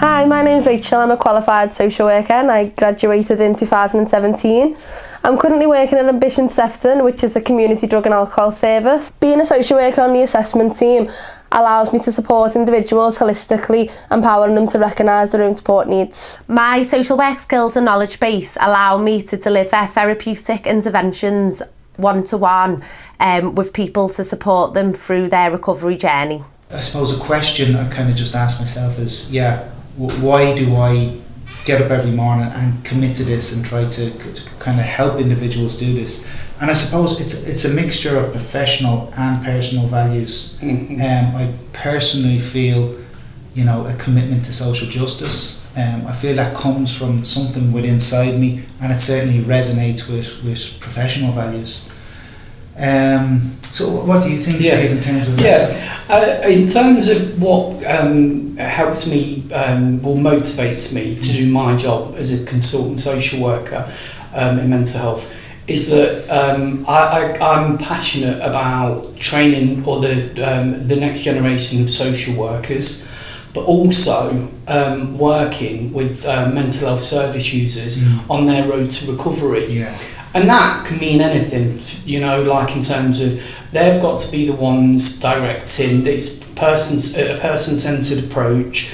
Hi, my name's Rachel. I'm a qualified social worker and I graduated in 2017. I'm currently working at Ambition Sefton, which is a community drug and alcohol service. Being a social worker on the assessment team allows me to support individuals holistically, empowering them to recognise their own support needs. My social work skills and knowledge base allow me to deliver therapeutic interventions one-to-one -one, um, with people to support them through their recovery journey. I suppose a question I kind of just asked myself is, yeah, why do I get up every morning and commit to this and try to, to kind of help individuals do this? And I suppose it's it's a mixture of professional and personal values. Mm-hmm. Um, I personally feel, you know, a commitment to social justice. Um, I feel that comes from something within inside me, and it certainly resonates with, with professional values. Um, so, what do you think, yes. Steve, in terms of yeah. Uh, in terms of what um, helps me, um, or motivates me to do my job as a consultant social worker um, in mental health, is that um, I, I'm passionate about training or the um, the next generation of social workers, but also um, working with uh, mental health service users mm. on their road to recovery. Yeah. And that can mean anything, you know, like in terms of they've got to be the ones directing this person's a person-centered approach.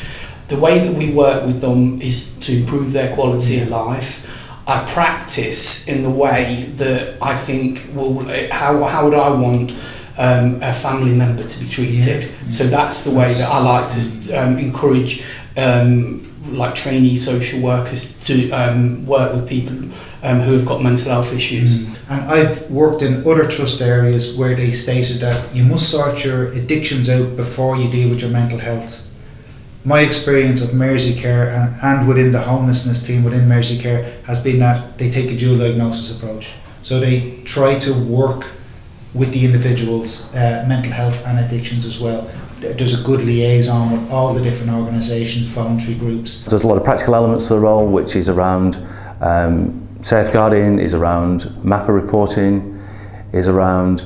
The way that we work with them is to improve their quality of life. I practice in the way that I think will how how would I want um, a family member to be treated. Yeah. So that's the way that I like to um, encourage um, like trainee social workers to um, work with people um, who have got mental health issues. Mm. And I've worked in other trust areas where they stated that you must sort your addictions out before you deal with your mental health. My experience of Mersey Care and, and within the homelessness team within Mersey Care has been that they take a dual diagnosis approach. So they try to work with the individual's uh, mental health and addictions as well there's a good liaison with all the different organisations, voluntary groups. There's a lot of practical elements to the role, which is around um, safeguarding, is around MAPPA reporting, is around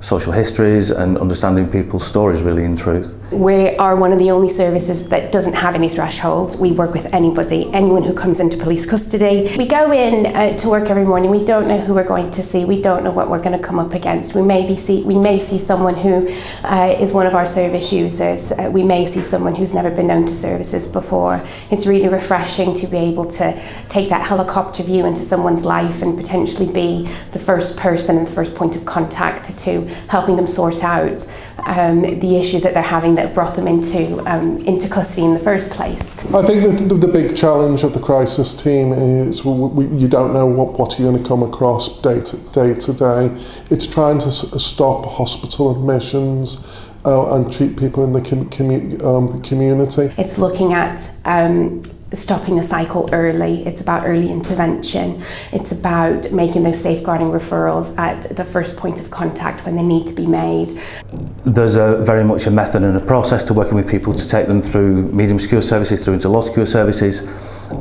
social histories and understanding people's stories really in truth. We are one of the only services that doesn't have any thresholds. We work with anybody, anyone who comes into police custody. We go in uh, to work every morning. We don't know who we're going to see. We don't know what we're going to come up against. We may be see we may see someone who uh, is one of our service users. Uh, we may see someone who's never been known to services before. It's really refreshing to be able to take that helicopter view into someone's life and potentially be the first person and first point of contact to helping them sort out um, the issues that they're having that have brought them into, um, into custody in the first place. I think the, the, the big challenge of the crisis team is we, we, you don't know what, what you're going to come across day to day. To day. It's trying to uh, stop hospital admissions, uh, and treat people in the, com commu um, the community. It's looking at um, stopping the cycle early. It's about early intervention. It's about making those safeguarding referrals at the first point of contact when they need to be made. There's a very much a method and a process to working with people to take them through medium secure services through into low secure services.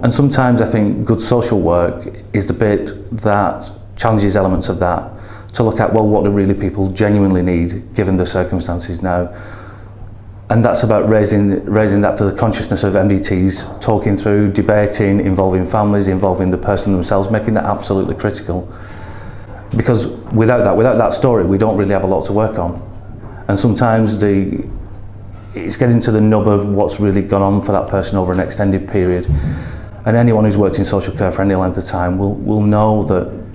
And sometimes I think good social work is the bit that challenges elements of that to look at, well, what do really people genuinely need given the circumstances now and that's about raising raising that to the consciousness of MDTs, talking through, debating, involving families, involving the person themselves, making that absolutely critical. Because without that, without that story, we don't really have a lot to work on. And sometimes the it's getting to the nub of what's really gone on for that person over an extended period. And anyone who's worked in social care for any length of time will, will know that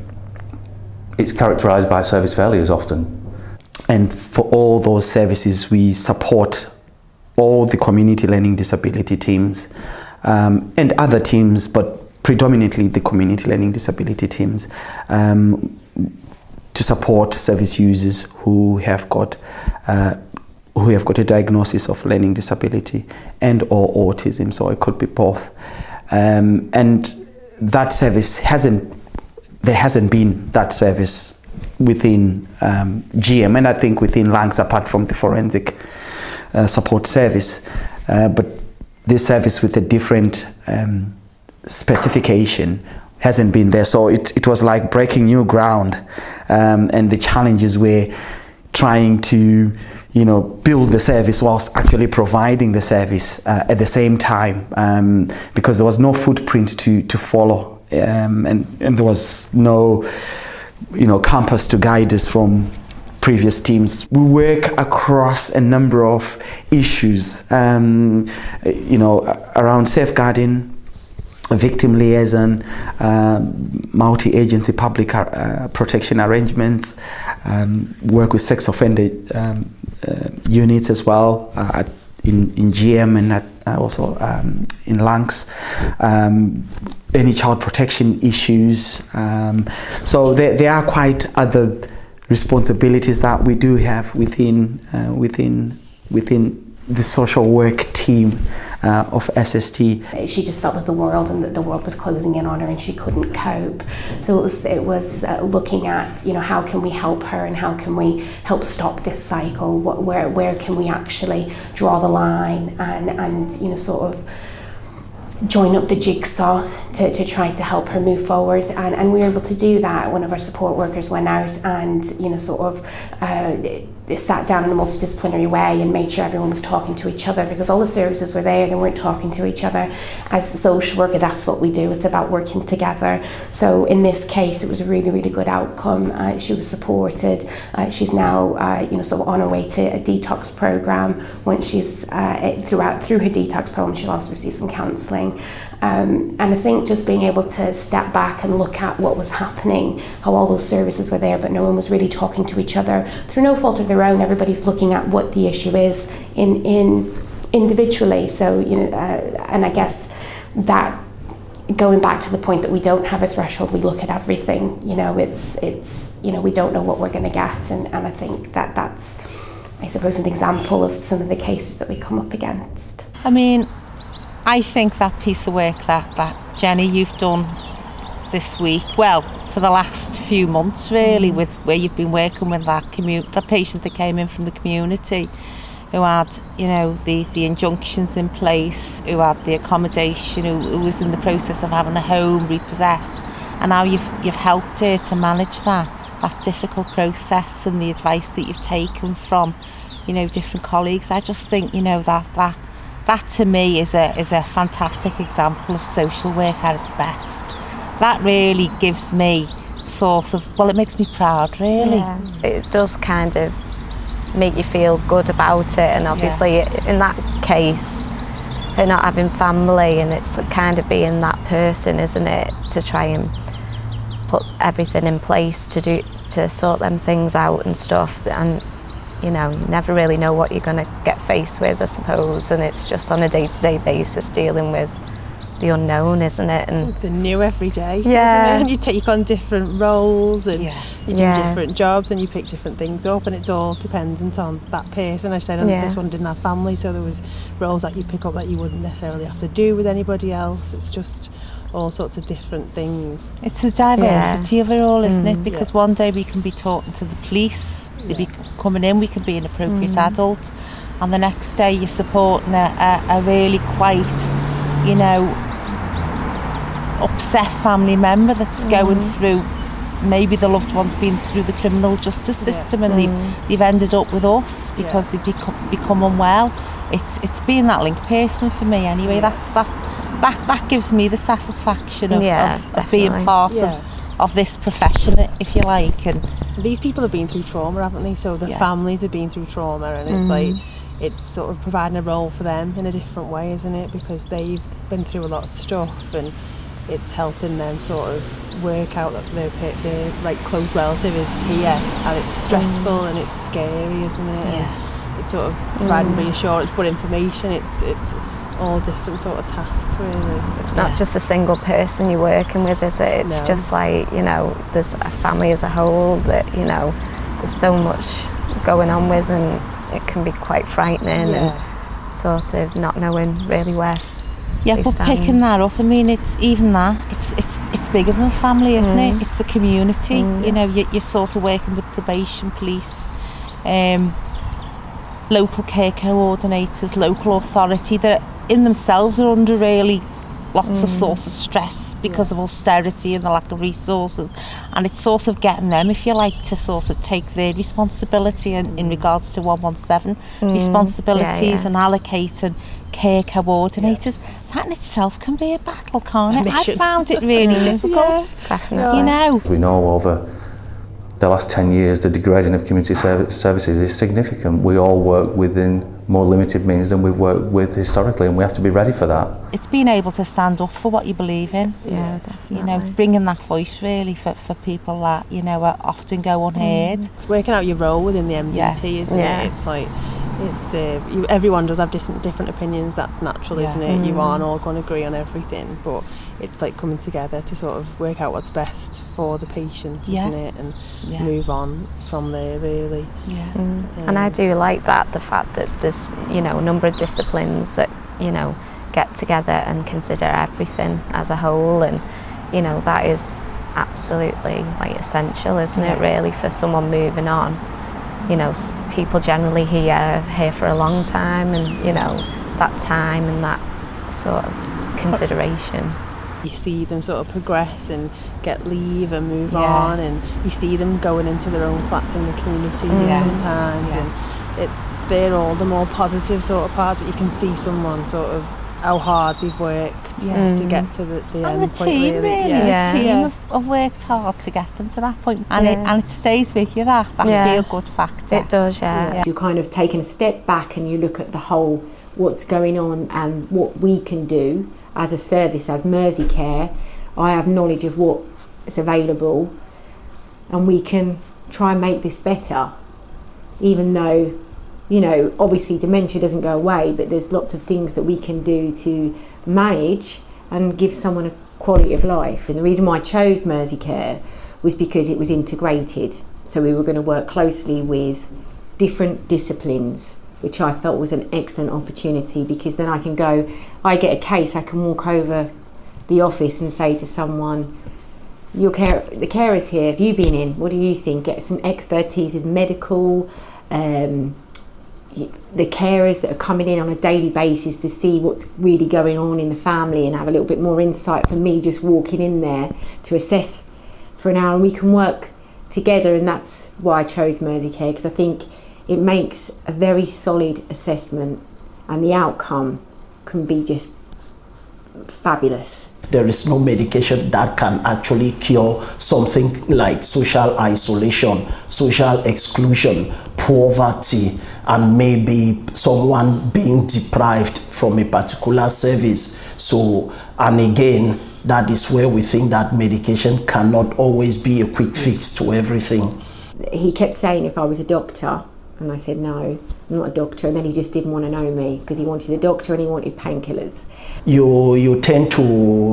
it's characterised by service failures often. And for all those services, we support all the community learning disability teams um, and other teams, but predominantly the community learning disability teams um, to support service users who have got uh, who have got a diagnosis of learning disability and or autism, so it could be both. Um, and that service hasn't, there hasn't been that service within um, GM and I think within Lancs apart from the forensic support service, uh, but this service with a different um, specification hasn't been there. So it, it was like breaking new ground um, and the challenges were trying to you know, build the service whilst actually providing the service uh, at the same time um, because there was no footprint to, to follow um, and, and there was no, you know, compass to guide us from previous teams. We work across a number of issues, um, you know, around safeguarding, victim liaison, uh, multi-agency public uh, protection arrangements, um, work with sex offender um, uh, units as well uh, in, in GM and at, uh, also um, in Lancs. Um, any child protection issues. Um, so there, there are quite other responsibilities that we do have within uh, within within the social work team uh, of SST. She just felt that the world and that the world was closing in on her and she couldn't cope. So it was, it was uh, looking at, you know, how can we help her and how can we help stop this cycle? What, where, where can we actually draw the line and, and you know, sort of join up the jigsaw to, to try to help her move forward. And, and we were able to do that one of our support workers went out and you know sort of uh, sat down in a multidisciplinary way and made sure everyone was talking to each other because all the services were there. They weren't talking to each other. As a social worker that's what we do. It's about working together. So in this case it was a really really good outcome. Uh, she was supported. Uh, she's now uh, you know sort of on her way to a detox program. Once she's uh, throughout through her detox program she'll also receive some counselling um, and I think just being able to step back and look at what was happening, how all those services were there, but no one was really talking to each other through no fault of their own. Everybody's looking at what the issue is in in individually. So you know, uh, and I guess that going back to the point that we don't have a threshold, we look at everything. You know, it's it's you know we don't know what we're going to get, and and I think that that's I suppose an example of some of the cases that we come up against. I mean, I think that piece of work that, that Jenny you've done this week, well, for the last few months really, mm. with where you've been working with that community, the patient that came in from the community who had, you know, the, the injunctions in place, who had the accommodation, who, who was in the process of having a home repossessed. And now you've, you've helped her to manage that, that difficult process and the advice that you've taken from, you know, different colleagues. I just think, you know, that, that that to me is a is a fantastic example of social work at its best. That really gives me sort of well, it makes me proud, really. Yeah. It does kind of make you feel good about it, and obviously yeah. in that case, her not having family, and it's kind of being that person, isn't it, to try and put everything in place to do to sort them things out and stuff and you know, you never really know what you're going to get faced with, I suppose, and it's just on a day-to-day -day basis dealing with the unknown, isn't it? And Something new every day. Yeah. And you take on different roles and yeah. you do yeah. different jobs and you pick different things up and it's all dependent on that person. I said yeah. this one didn't have family, so there was roles that you pick up that you wouldn't necessarily have to do with anybody else. It's just all sorts of different things. It's the diversity yeah. of it all, isn't mm. it? Because yeah. one day we can be talking to the police, yeah. they be coming in, we can be an appropriate mm. adult. And the next day you're supporting a, a, a really quite, you know, upset family member that's mm. going through maybe the loved one's been through the criminal justice system yeah. and mm. they've, hmm. they've ended up with us because yeah. they've become, become unwell. It's, it's been that link person for me anyway. Yeah. That's, that, that, that gives me the satisfaction of, yeah, of, of being part yeah. of of this profession, if you like. And these people have been through trauma, haven't they? So the yeah. families have been through trauma, and it's mm. like it's sort of providing a role for them in a different way, isn't it? Because they've been through a lot of stuff, and it's helping them sort of work out that their their like close relative is here, and it's stressful mm. and it's scary, isn't it? Yeah. And it's sort of providing mm. reassurance, but information. It's it's all different sort of tasks really. It's not yeah. just a single person you're working with, is it? It's no. just like, you know, there's a family as a whole that, you know, there's so much going on with and it can be quite frightening yeah. and sort of not knowing really where yeah, but stand. picking that up, I mean, it's even that. It's it's it's bigger than a family, isn't mm. it? It's the community. Mm. You know, you're, you're sort of working with probation, police, um, local care coordinators, local authority that in themselves are under really lots of mm. sort of stress because of austerity and the lack of resources. And it's sort of getting them if you like to sort of take their responsibility in, in mm. regards to 117 mm. responsibilities Yeah, yeah. and allocating care coordinators. That in itself can be a battle can't A it? I mission. found it really difficult. Definitely. you know? We know over the last 10 years the degrading of community serv- services is significant. We all work within more limited means than we've worked with historically and we have to be ready for that. it's being able to stand up for what you believe in Yeah, definitely. you know bringing that voice really for, for people that you know are often go unheard It's working out your role within the MDT, Yeah. isn't Yeah. it? It's like it's uh, you, everyone does have different different opinions. That's natural, Yeah. isn't it? You aren't all going to agree on everything, but it's like coming together to sort of work out what's best for the patient, Yeah. isn't it? And Yeah. move on from there, really. yeah mm. um, And I do like that, the fact that there's, you know, a number of disciplines that, you know, get together and consider everything as a whole and, you know, that is absolutely like essential, isn't it, really, for someone moving on. You know, s- people generally here here for a long time and, you know, that time and that sort of consideration. you see them sort of progress and get leave and move yeah. on and you see them going into their own flats in the community mm. yeah. sometimes yeah. and it's they're all the more positive sort of parts that you can see someone sort of how hard they've worked yeah. to mm. get to the, the and end the point team, really. really. Yeah. yeah. The team yeah. have, have worked hard to get them to that point and, yeah. it, and it stays with you that, that yeah. feel good factor. It does, yeah. yeah. You're kind of taking a step back and you look at the whole what's going on and what we can do as a service, as Mersey Care. I have knowledge of what's available and we can try and make this better. Even though, you know, obviously dementia doesn't go away, but there's lots of things that we can do to manage and give someone a quality of life. And the reason why I chose Mersey Care was because it was integrated. So we were going to work closely with different disciplines, which I felt was an excellent opportunity because then I can go, I get a case, I can walk over the office and say to someone, your care, the carers here, have you been in? What do you think? Get some expertise with medical, um, the carers that are coming in on a daily basis to see what's really going on in the family and have a little bit more insight for me just walking in there to assess for an hour and we can work together and that's why I chose Mersey Care because I think it makes a very solid assessment and the outcome can be just fabulous. There is no medication that can actually cure something like social isolation, social exclusion, poverty, and maybe someone being deprived from a particular service. So, and again, that is where we think that medication cannot always be a quick fix to everything. He kept saying if I was a doctor and I said no, I'm not a doctor. And then he just didn't want to know me because he wanted a doctor and he wanted painkillers. you you tend to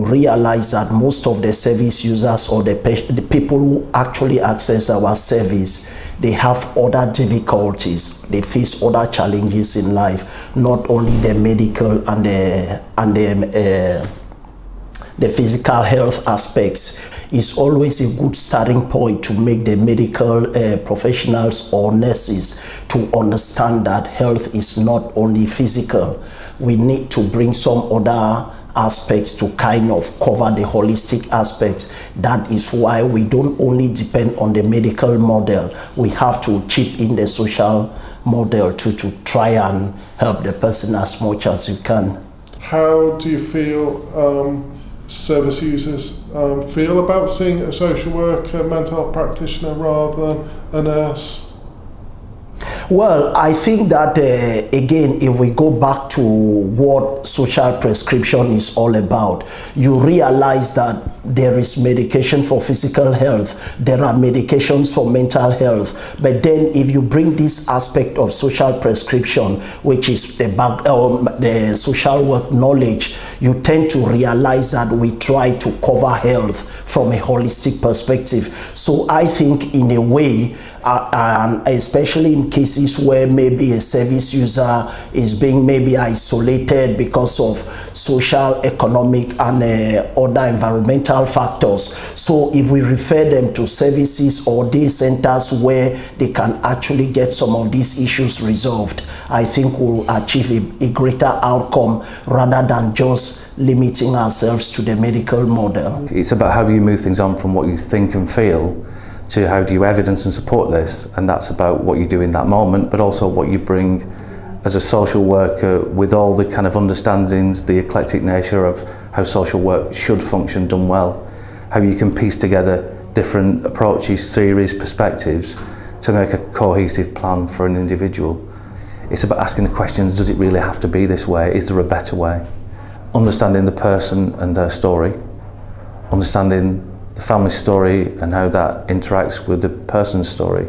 realize that most of the service users or the, the people who actually access our service they have other difficulties. They face other challenges in life not only the medical and the and the uh, the physical health aspects is always a good starting point to make the medical uh, professionals or nurses to understand that health is not only physical. We need to bring some other aspects to kind of cover the holistic aspects. That is why we don't only depend on the medical model, we have to chip in the social model to, to try and help the person as much as you can. How do you feel um, service users um, feel about seeing a social worker, mental health practitioner rather than a nurse? Well, I think that uh, again, if we go back to what social prescription is all about, you realize that there is medication for physical health, there are medications for mental health, but then if you bring this aspect of social prescription, which is the back, um, the social work knowledge, you tend to realize that we try to cover health from a holistic perspective. So I think, in a way, uh, and especially in cases where maybe a service user is being maybe isolated because of social, economic and uh, other environmental factors. So if we refer them to services or day centers where they can actually get some of these issues resolved, I think we'll achieve a, a greater outcome rather than just limiting ourselves to the medical model. It's about how you move things on from what you think and feel to how do you evidence and support this and that's about what you do in that moment but also what you bring as a social worker with all the kind of understandings the eclectic nature of how social work should function done well how you can piece together different approaches theories perspectives to make a cohesive plan for an individual. It's about asking the questions does it really have to be this way? Is there a better way? Understanding the person and their story. Understanding the family story and how that interacts with the person's story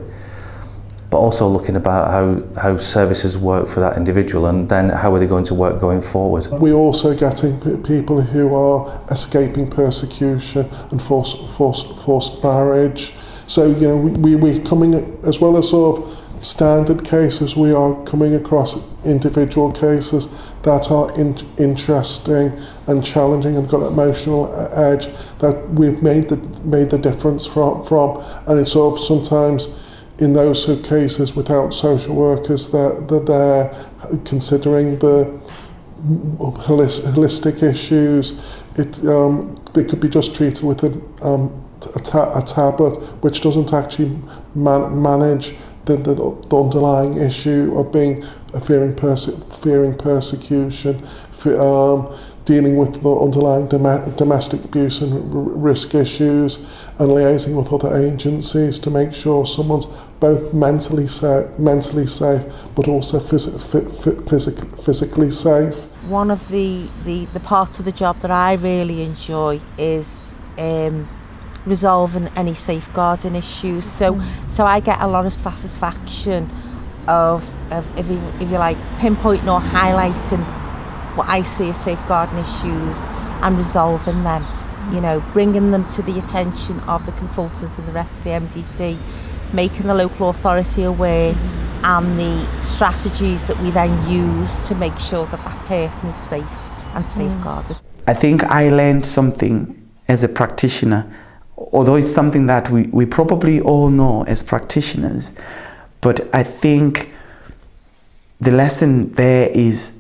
but also looking about how, how services work for that individual and then how are they going to work going forward. We're also getting people who are escaping persecution and forced, forced, forced marriage. So, you know, we, we, we're coming, as well as sort of standard cases, we are coming across individual cases that are in, interesting and challenging and got an emotional edge that we've made the, made the difference from, from. And it's sort of sometimes in those cases without social workers that, that they're considering the holistic issues. It, um, they could be just treated with a, um, a, ta a tablet which doesn't actually man manage the, the, the underlying issue of being a fearing, perse fearing persecution, um, dealing with the underlying dom domestic abuse and risk issues, and liaising with other agencies to make sure someone's both mentally sa mentally safe, but also phys phys physically safe. One of the, the, the parts of the job that I really enjoy is um, resolving any safeguarding issues. So, mm. so I get a lot of satisfaction of, of if, you, if you like, pinpointing or highlighting what I see as safeguarding issues and resolving them. You know, bringing them to the attention of the consultants and the rest of the MDT, making the local authority aware and the strategies that we then use to make sure that that person is safe and mm. safeguarded. I think I learned something as a practitioner although it's something that we, we probably all know as practitioners, but I think the lesson there is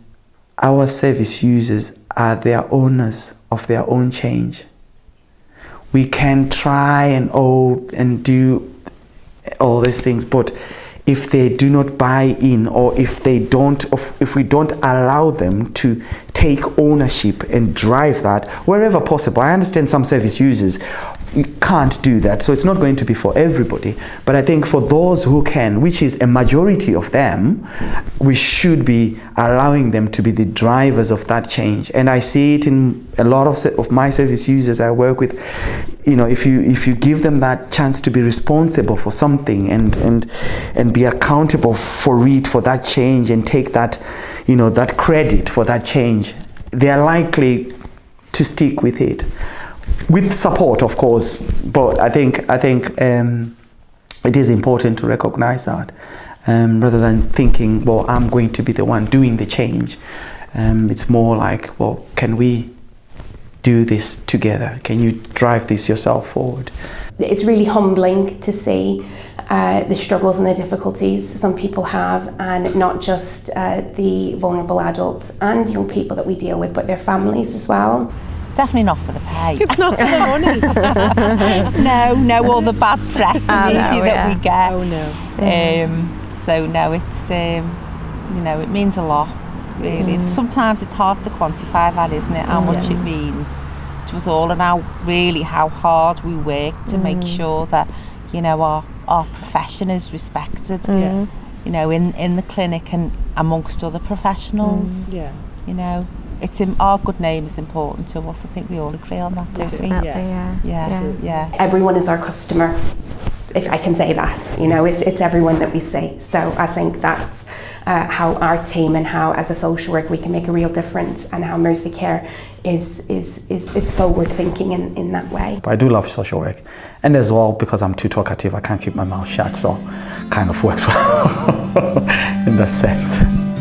our service users are their owners of their own change. We can try and oh and do all these things, but if they do not buy in or if they don't if we don't allow them to take ownership and drive that wherever possible. I understand some service users can't do that. So it's not going to be for everybody. But i think for those who can which is a majority of them we should be allowing them to be the drivers of that change. And i see it in a lot of, of my service users i work with. You know if you if you give them that chance to be responsible for something and and and be accountable for it for that change and take that you know that credit for that change they are likely to stick with it with support of course but i think i think um, it is important to recognize that um, rather than thinking well i'm going to be the one doing the change um, it's more like well can we do this together? Can you drive this yourself forward? It's really humbling to see uh, the struggles and the difficulties some people have and not just uh, the vulnerable adults and young people that we deal with but their families as well. It's definitely not for the pay. It's not for the money. no, no, all the bad press and media know, that yeah. we get. Oh no. Um, so no, it's um, you know, it means a lot really. Mm. Sometimes it's hard to quantify that, isn't it? How Mm. much it means to us all and how really how hard we work to make Mm. sure that, you know, our our profession is respected. Yeah. You know, in, in the clinic and amongst other professionals. Yeah. You know. It's in, our good name is important to us. I think we all agree on that, don't we? Definitely, Yeah. yeah. Yeah. yeah. Everyone is our customer, if I can say that. You know, it's, it's everyone that we see. So I think that's uh, how our team and how, as a social worker, we can make a real difference and how Mersey Care is, is, is, is forward thinking in, in that way. But I do love social work. And as well, because I'm too talkative, I can't keep my mouth shut, so kind of works well. in that sense.